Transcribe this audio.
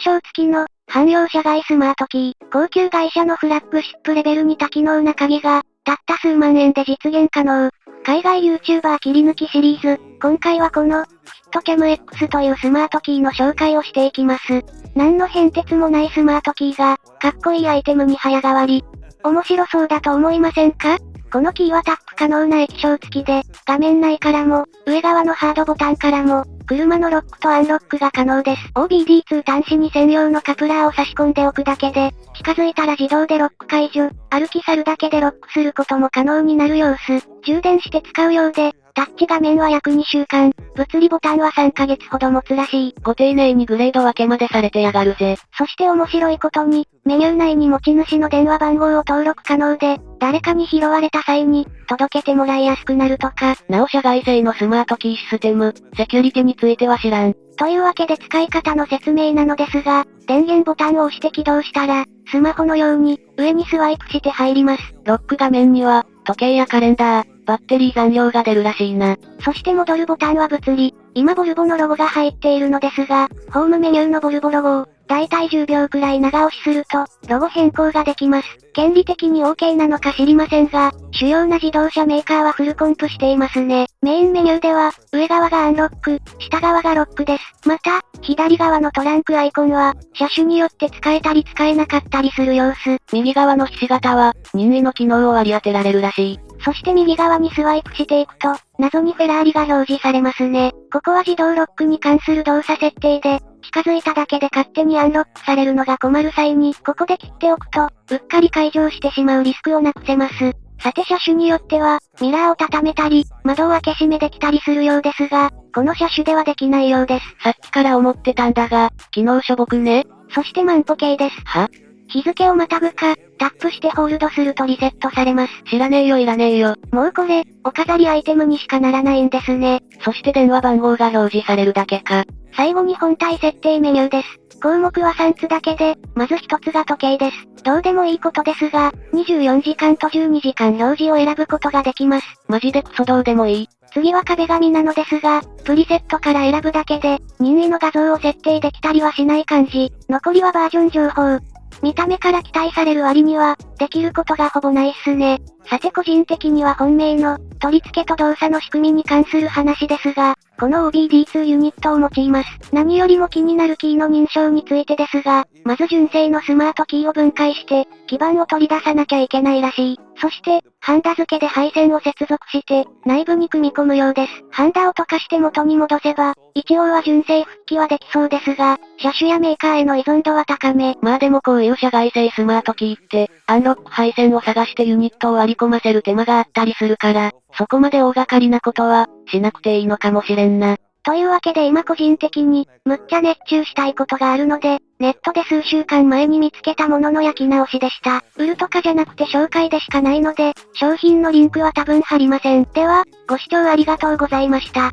液晶付きの、汎用社外スマートキー、高級外車のフラッグシップレベルに多機能な鍵が、たった数万円で実現可能。海外 YouTuber 切り抜きシリーズ、今回はこの、ヒットキャム X というスマートキーの紹介をしていきます。何の変哲もないスマートキーが、かっこいいアイテムに早変わり。面白そうだと思いませんか？このキーはタップ可能な液晶付きで、画面内からも、上側のハードボタンからも、車のロックとアンロックが可能です。OBD2 端子に専用のカプラーを差し込んでおくだけで、近づいたら自動でロック解除、歩き去るだけでロックすることも可能になる様子。充電して使うようで、タッチ画面は約2週間、物理ボタンは3ヶ月ほど持つらしい。ご丁寧にグレード分けまでされてやがるぜ。そして面白いことに、メニュー内に持ち主の電話番号を登録可能で、誰かに拾われた際に、届けてもらいやすくなるとか。なお社外製のスマートキーシステム、セキュリティについては知らん。というわけで使い方の説明なのですが、電源ボタンを押して起動したら、スマホのように、上にスワイプして入ります。ロック画面には、時計やカレンダー、バッテリー残量が出るらしいな。そして戻るボタンは物理。今ボルボのロゴが入っているのですが、ホームメニューのボルボロゴを、だいたい10秒くらい長押しすると、ロゴ変更ができます。権利的に OK なのか知りませんが、主要な自動車メーカーはフルコンプしていますね。メインメニューでは、上側がアンロック、下側がロックです。また、左側のトランクアイコンは、車種によって使えたり使えなかったりする様子。右側のひし形は、任意の機能を割り当てられるらしい。そして右側にスワイプしていくと、謎にフェラーリが表示されますね。ここは自動ロックに関する動作設定で、近づいただけで勝手にアンロックされるのが困る際に、ここで切っておくと、うっかり解錠してしまうリスクをなくせます。さて車種によっては、ミラーを畳めたり、窓を開け閉めできたりするようですが、この車種ではできないようです。さっきから思ってたんだが、機能しょぼくね？そして万歩計です。は？日付をまたぐか、タップしてホールドするとリセットされます。知らねえよいらねえよ。もうこれ、お飾りアイテムにしかならないんですね。そして電話番号が表示されるだけか。最後に本体設定メニューです。項目は3つだけで、まず1つが時計です。どうでもいいことですが、24時間と12時間表示を選ぶことができます。マジでクソどうでもいい。次は壁紙なのですが、プリセットから選ぶだけで、任意の画像を設定できたりはしない感じ。残りはバージョン情報。見た目から期待される割には、できることがほぼないっすね。さて個人的には本命の、取り付けと動作の仕組みに関する話ですが、この OBD2 ユニットを用います。何よりも気になるキーの認証についてですが、まず純正のスマートキーを分解して、基板を取り出さなきゃいけないらしい。そして、ハンダ付けで配線を接続して、内部に組み込むようです。ハンダを溶かして元に戻せば、一応は純正復帰はできそうですが、車種やメーカーへの依存度は高め。まあでもこういう社外製スマートキーって、アンロック配線を探してユニットを割り込ませる手間があったりするから、そこまで大掛かりなことは、しなくていいのかもしれんな。というわけで今個人的に、むっちゃ熱中したいことがあるので、ネットで数週間前に見つけたものの焼き直しでした。売るとかじゃなくて紹介でしかないので、商品のリンクは多分貼りません。では、ご視聴ありがとうございました。